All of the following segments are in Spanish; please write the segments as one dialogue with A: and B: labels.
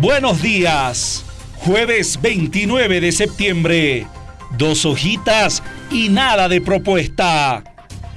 A: Buenos días. Jueves 29 de septiembre. Dos hojitas y nada de propuesta.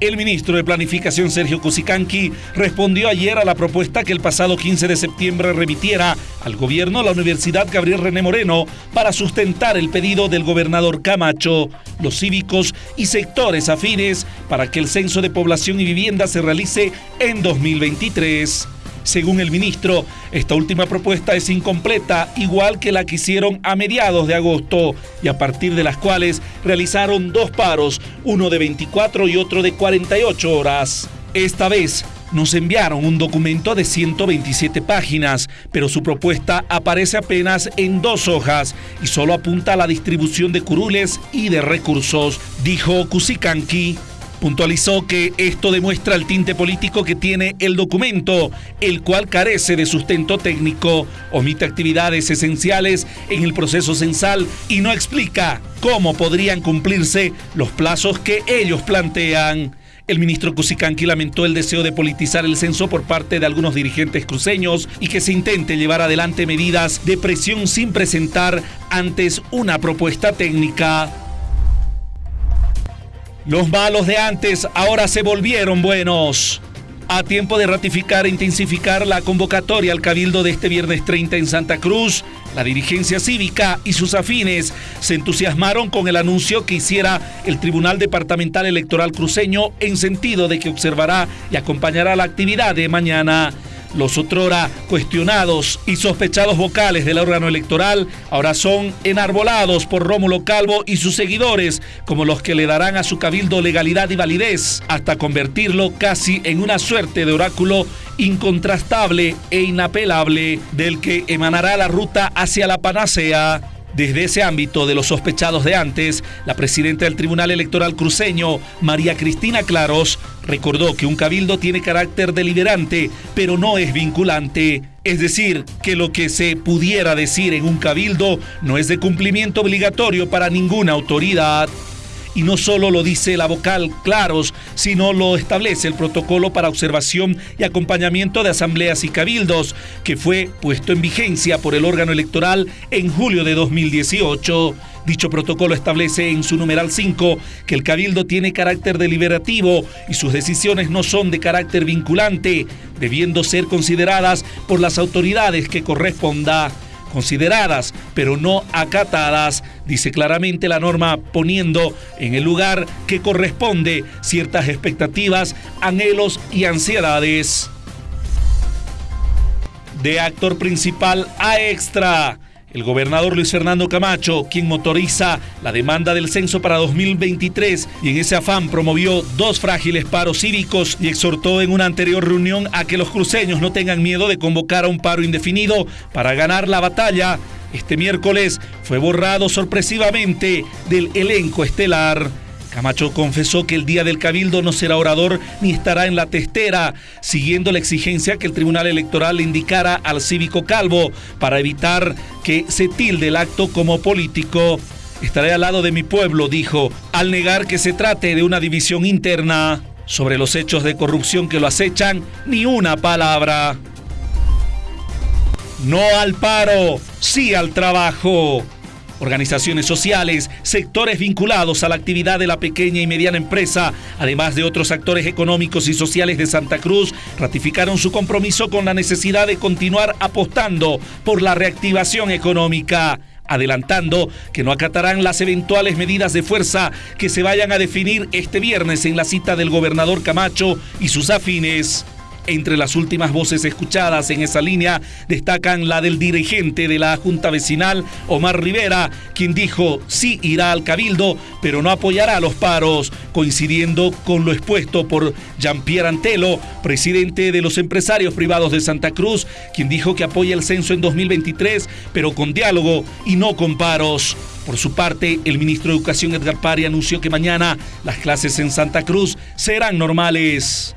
A: El ministro de Planificación Sergio Cusicanqui respondió ayer a la propuesta que el pasado 15 de septiembre remitiera al gobierno la Universidad Gabriel René Moreno para sustentar el pedido del gobernador Camacho, los cívicos y sectores afines para que el censo de población y vivienda se realice en 2023. Según el ministro, esta última propuesta es incompleta, igual que la que hicieron a mediados de agosto, y a partir de las cuales realizaron dos paros, uno de 24 y otro de 48 horas. Esta vez nos enviaron un documento de 127 páginas, pero su propuesta aparece apenas en dos hojas y solo apunta a la distribución de curules y de recursos, dijo Kusikanki. Puntualizó que esto demuestra el tinte político que tiene el documento, el cual carece de sustento técnico, omite actividades esenciales en el proceso censal y no explica cómo podrían cumplirse los plazos que ellos plantean. El ministro Cusicanqui lamentó el deseo de politizar el censo por parte de algunos dirigentes cruceños y que se intente llevar adelante medidas de presión sin presentar antes una propuesta técnica. Los malos de antes ahora se volvieron buenos. A tiempo de ratificar e intensificar la convocatoria al Cabildo de este viernes 30 en Santa Cruz, la dirigencia cívica y sus afines se entusiasmaron con el anuncio que hiciera el Tribunal Departamental Electoral Cruceño en sentido de que observará y acompañará la actividad de mañana. Los otrora cuestionados y sospechados vocales del órgano electoral ahora son enarbolados por Rómulo Calvo y sus seguidores como los que le darán a su cabildo legalidad y validez hasta convertirlo casi en una suerte de oráculo incontrastable e inapelable del que emanará la ruta hacia la panacea. Desde ese ámbito de los sospechados de antes, la presidenta del Tribunal Electoral cruceño, María Cristina Claros, recordó que un cabildo tiene carácter deliberante, pero no es vinculante. Es decir, que lo que se pudiera decir en un cabildo no es de cumplimiento obligatorio para ninguna autoridad y no solo lo dice la vocal Claros, sino lo establece el protocolo para observación y acompañamiento de asambleas y cabildos, que fue puesto en vigencia por el órgano electoral en julio de 2018. Dicho protocolo establece en su numeral 5 que el cabildo tiene carácter deliberativo y sus decisiones no son de carácter vinculante, debiendo ser consideradas por las autoridades que corresponda consideradas, pero no acatadas, dice claramente la norma poniendo en el lugar que corresponde ciertas expectativas, anhelos y ansiedades. De actor principal a extra. El gobernador Luis Fernando Camacho, quien motoriza la demanda del censo para 2023 y en ese afán promovió dos frágiles paros cívicos y exhortó en una anterior reunión a que los cruceños no tengan miedo de convocar a un paro indefinido para ganar la batalla, este miércoles fue borrado sorpresivamente del elenco estelar. Camacho confesó que el día del cabildo no será orador ni estará en la testera, siguiendo la exigencia que el Tribunal Electoral le indicara al cívico Calvo para evitar que se tilde el acto como político. Estaré al lado de mi pueblo, dijo, al negar que se trate de una división interna. Sobre los hechos de corrupción que lo acechan, ni una palabra. No al paro, sí al trabajo. Organizaciones sociales, sectores vinculados a la actividad de la pequeña y mediana empresa, además de otros actores económicos y sociales de Santa Cruz, ratificaron su compromiso con la necesidad de continuar apostando por la reactivación económica adelantando que no acatarán las eventuales medidas de fuerza que se vayan a definir este viernes en la cita del gobernador Camacho y sus afines. Entre las últimas voces escuchadas en esa línea destacan la del dirigente de la Junta Vecinal, Omar Rivera, quien dijo sí irá al cabildo, pero no apoyará los paros, coincidiendo con lo expuesto por Jean-Pierre Antelo, presidente de los empresarios privados de Santa Cruz, quien dijo que apoya el censo en 2023, pero con diálogo y no con paros. Por su parte, el ministro de Educación Edgar Pari anunció que mañana las clases en Santa Cruz serán normales.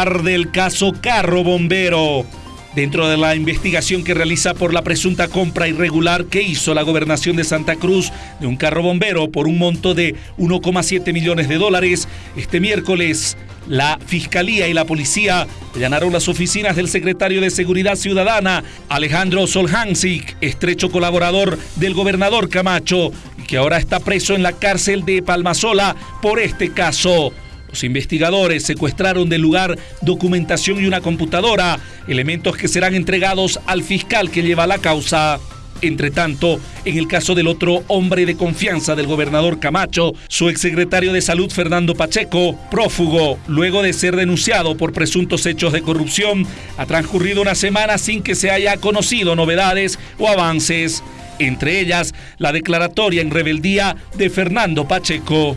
A: Arde el caso Carro Bombero. dentro de la investigación que realiza por la presunta compra irregular que hizo la gobernación de Santa Cruz de un carro bombero por un monto de 1,7 millones de dólares, este miércoles la Fiscalía y la Policía allanaron las oficinas del secretario de Seguridad Ciudadana, Alejandro Solhansik, estrecho colaborador del gobernador Camacho, que ahora está preso en la cárcel de Palmasola por este caso. Los investigadores secuestraron del lugar documentación y una computadora, elementos que serán entregados al fiscal que lleva la causa. Entre tanto, en el caso del otro hombre de confianza del gobernador Camacho, su exsecretario de Salud Fernando Pacheco, prófugo, luego de ser denunciado por presuntos hechos de corrupción, ha transcurrido una semana sin que se haya conocido novedades o avances, entre ellas la declaratoria en rebeldía de Fernando Pacheco.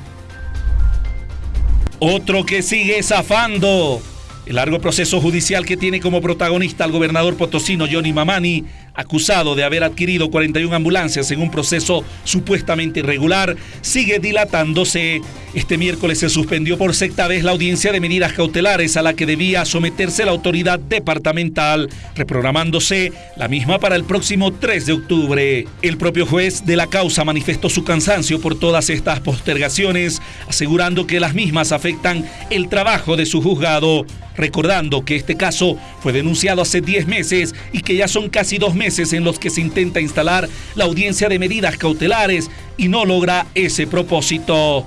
A: Otro que sigue zafando. El largo proceso judicial que tiene como protagonista al gobernador potosino Johnny Mamani acusado de haber adquirido 41 ambulancias en un proceso supuestamente irregular, sigue dilatándose. Este miércoles se suspendió por sexta vez la audiencia de medidas cautelares a la que debía someterse la autoridad departamental, reprogramándose la misma para el próximo 3 de octubre. El propio juez de la causa manifestó su cansancio por todas estas postergaciones, asegurando que las mismas afectan el trabajo de su juzgado recordando que este caso fue denunciado hace 10 meses y que ya son casi dos meses en los que se intenta instalar la audiencia de medidas cautelares y no logra ese propósito.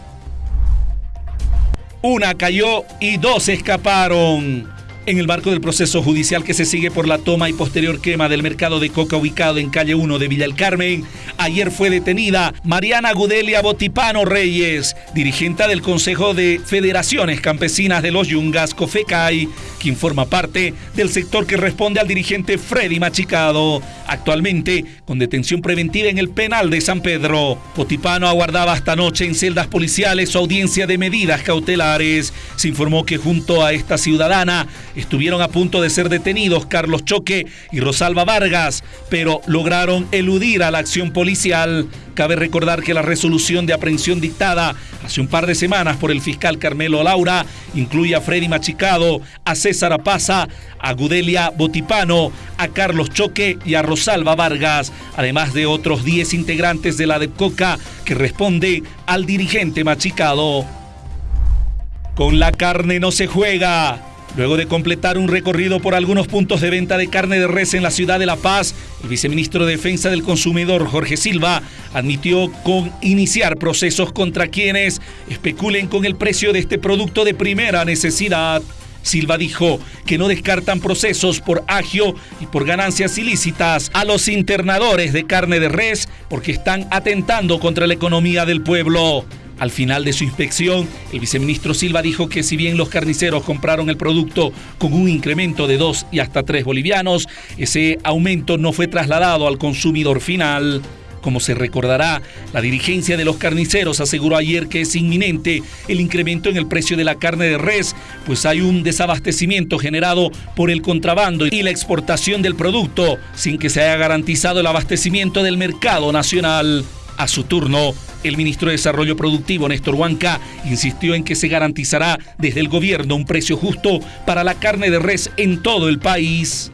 A: Una cayó y dos escaparon. En el marco del proceso judicial que se sigue por la toma y posterior quema del mercado de coca ubicado en calle 1 de Villa El Carmen, ayer fue detenida Mariana Gudelia Botipano Reyes, dirigente del Consejo de Federaciones Campesinas de los Yungas, COFECAI, quien forma parte del sector que responde al dirigente Freddy Machicado, actualmente con detención preventiva en el penal de San Pedro. Botipano aguardaba esta noche en celdas policiales su audiencia de medidas cautelares. Se informó que junto a esta ciudadana Estuvieron a punto de ser detenidos Carlos Choque y Rosalba Vargas, pero lograron eludir a la acción policial. Cabe recordar que la resolución de aprehensión dictada hace un par de semanas por el fiscal Carmelo Laura incluye a Freddy Machicado, a César Apaza, a Gudelia Botipano, a Carlos Choque y a Rosalba Vargas, además de otros 10 integrantes de la DEPCOCA que responde al dirigente Machicado. Con la carne no se juega. Luego de completar un recorrido por algunos puntos de venta de carne de res en la ciudad de La Paz, el viceministro de Defensa del Consumidor, Jorge Silva, admitió con iniciar procesos contra quienes especulen con el precio de este producto de primera necesidad. Silva dijo que no descartan procesos por agio y por ganancias ilícitas a los internadores de carne de res porque están atentando contra la economía del pueblo. Al final de su inspección, el viceministro Silva dijo que si bien los carniceros compraron el producto con un incremento de 2 y hasta 3 bolivianos, ese aumento no fue trasladado al consumidor final. Como se recordará, la dirigencia de los carniceros aseguró ayer que es inminente el incremento en el precio de la carne de res, pues hay un desabastecimiento generado por el contrabando y la exportación del producto, sin que se haya garantizado el abastecimiento del mercado nacional. A su turno, el ministro de Desarrollo Productivo, Néstor Huanca, insistió en que se garantizará desde el gobierno un precio justo para la carne de res en todo el país.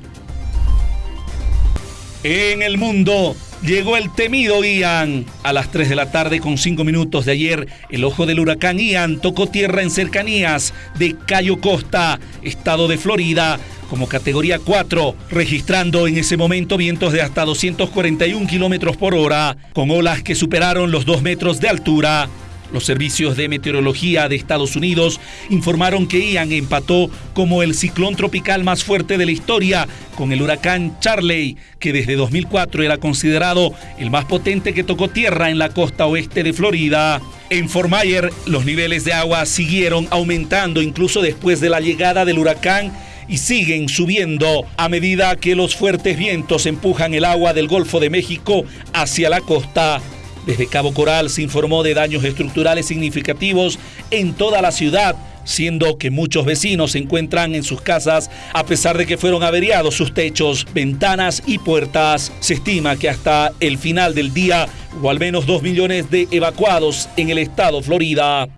A: En el mundo, Llegó el temido Ian. A las 3 de la tarde con 5 minutos de ayer, el ojo del huracán Ian tocó tierra en cercanías de Cayo Costa, estado de Florida, como categoría 4, registrando en ese momento vientos de hasta 241 kilómetros por hora, con olas que superaron los 2 metros de altura. Los servicios de meteorología de Estados Unidos informaron que Ian empató como el ciclón tropical más fuerte de la historia con el huracán Charley, que desde 2004 era considerado el más potente que tocó tierra en la costa oeste de Florida. En Fort Myers, los niveles de agua siguieron aumentando incluso después de la llegada del huracán y siguen subiendo a medida que los fuertes vientos empujan el agua del Golfo de México hacia la costa. Desde Cabo Coral se informó de daños estructurales significativos en toda la ciudad, siendo que muchos vecinos se encuentran en sus casas a pesar de que fueron averiados sus techos, ventanas y puertas. Se estima que hasta el final del día hubo al menos dos millones de evacuados en el estado Florida.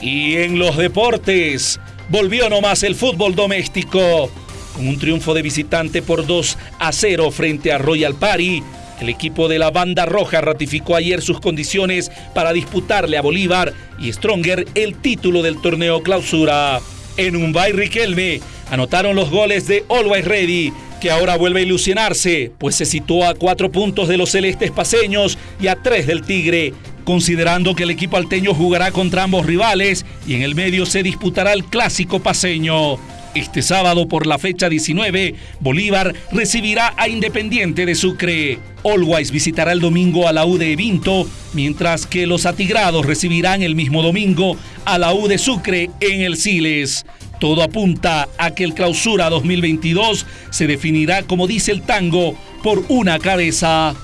A: Y en los deportes, volvió nomás el fútbol doméstico. con un triunfo de visitante por 2 a 0 frente a Royal Party. El equipo de la banda roja ratificó ayer sus condiciones para disputarle a Bolívar y Stronger el título del torneo clausura. En Umbay Riquelme anotaron los goles de Always Ready, que ahora vuelve a ilusionarse, pues se situó a cuatro puntos de los celestes paseños y a tres del Tigre, considerando que el equipo alteño jugará contra ambos rivales y en el medio se disputará el clásico paseño. Este sábado por la fecha 19, Bolívar recibirá a Independiente de Sucre. Always visitará el domingo a la U de Vinto, mientras que los atigrados recibirán el mismo domingo a la U de Sucre en el Siles. Todo apunta a que el clausura 2022 se definirá, como dice el tango, por una cabeza.